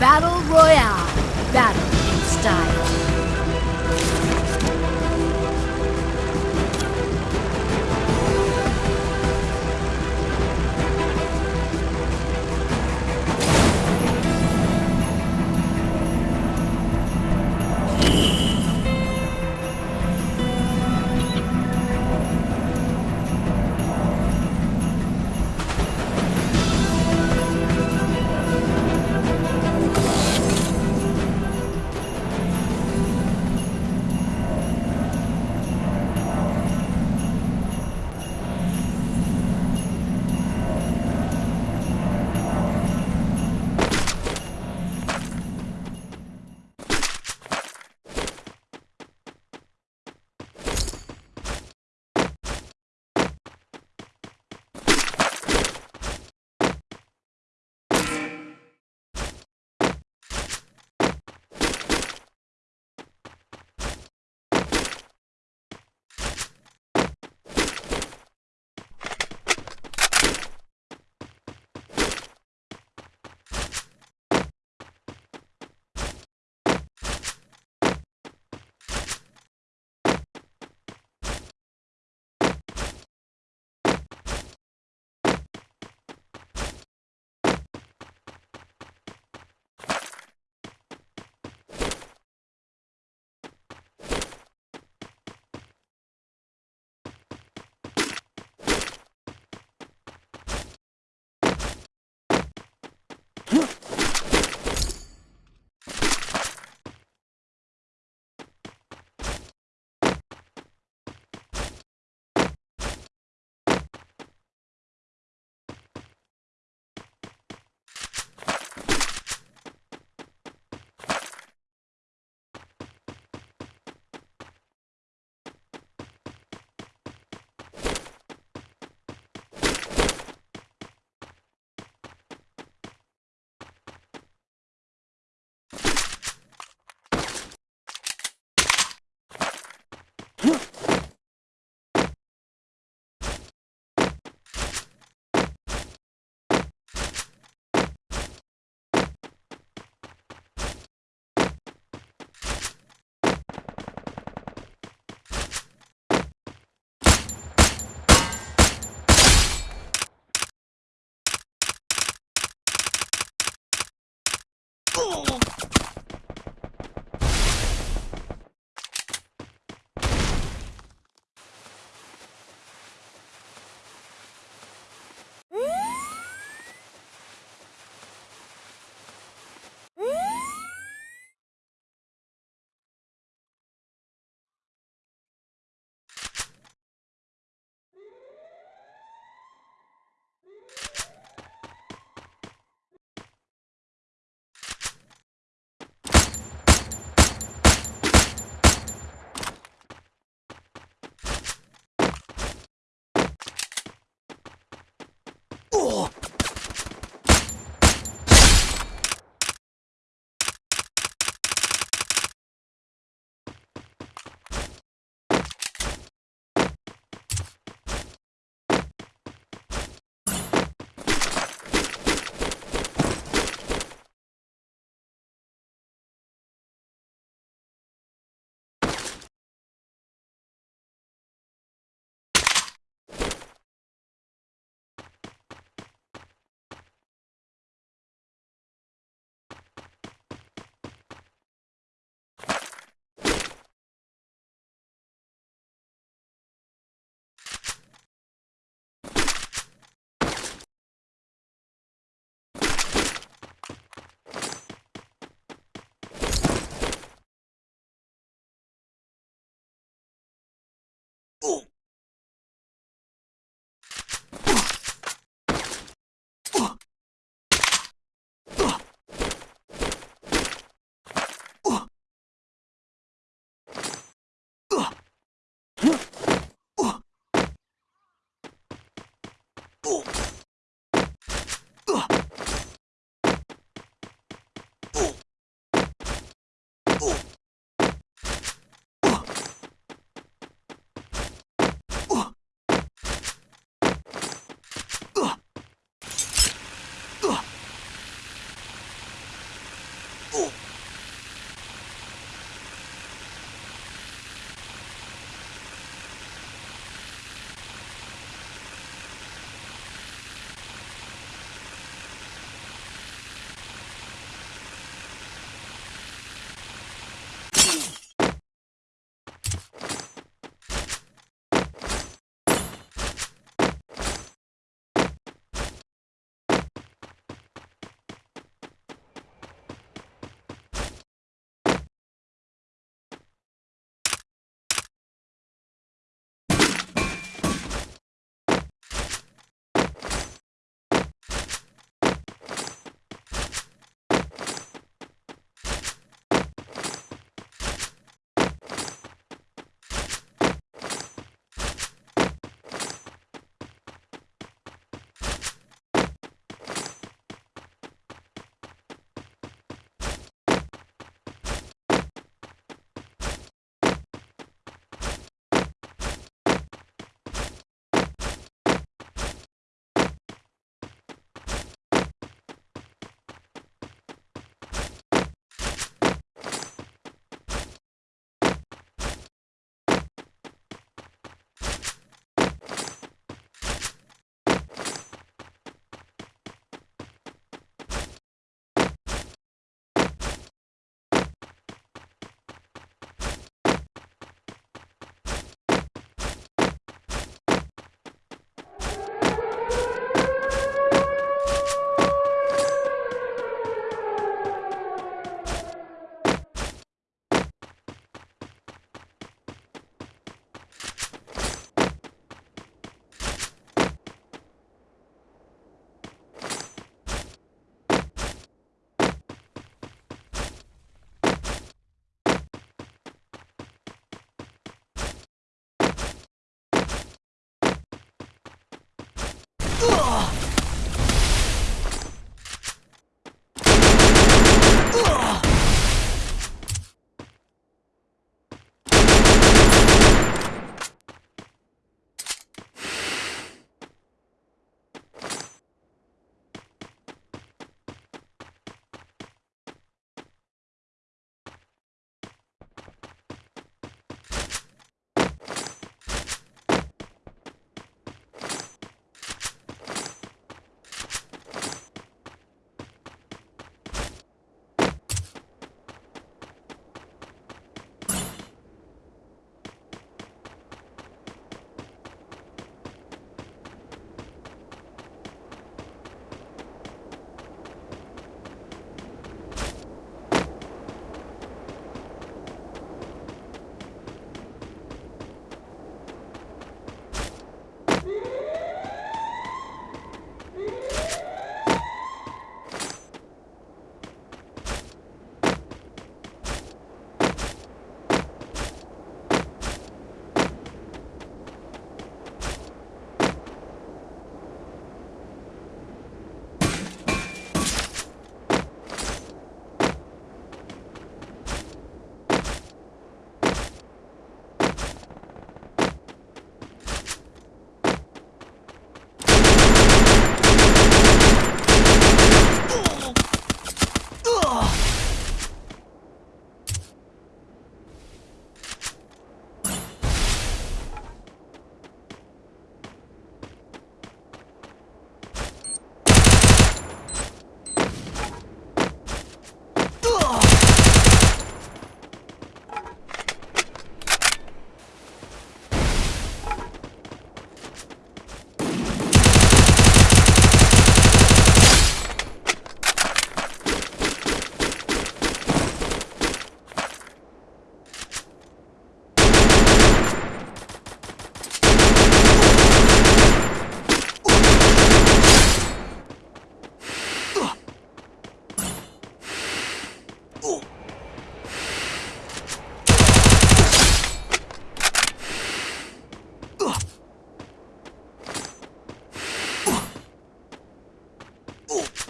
Battle Royale. Battle in style. Huh? Oh! 우! Ooh.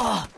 Oh!